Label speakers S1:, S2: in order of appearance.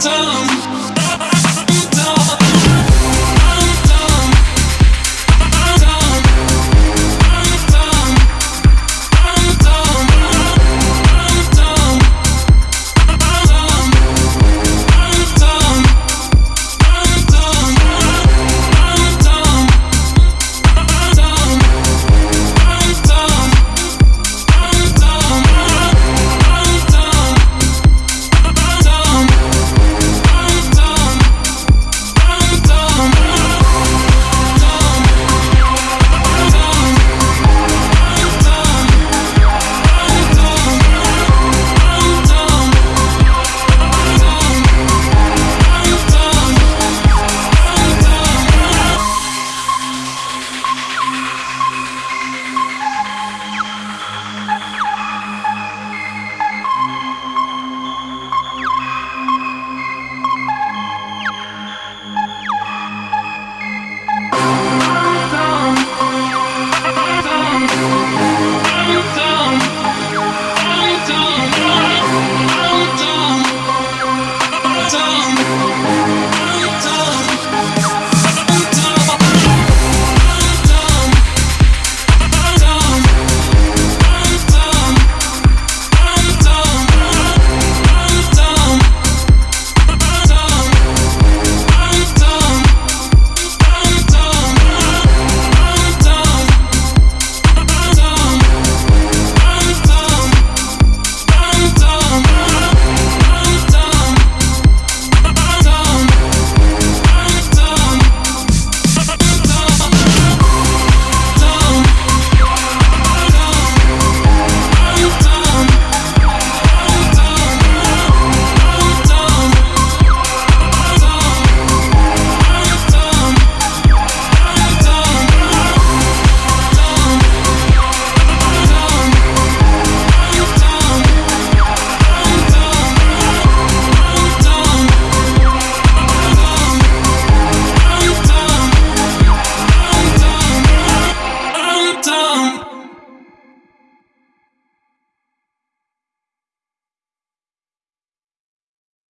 S1: time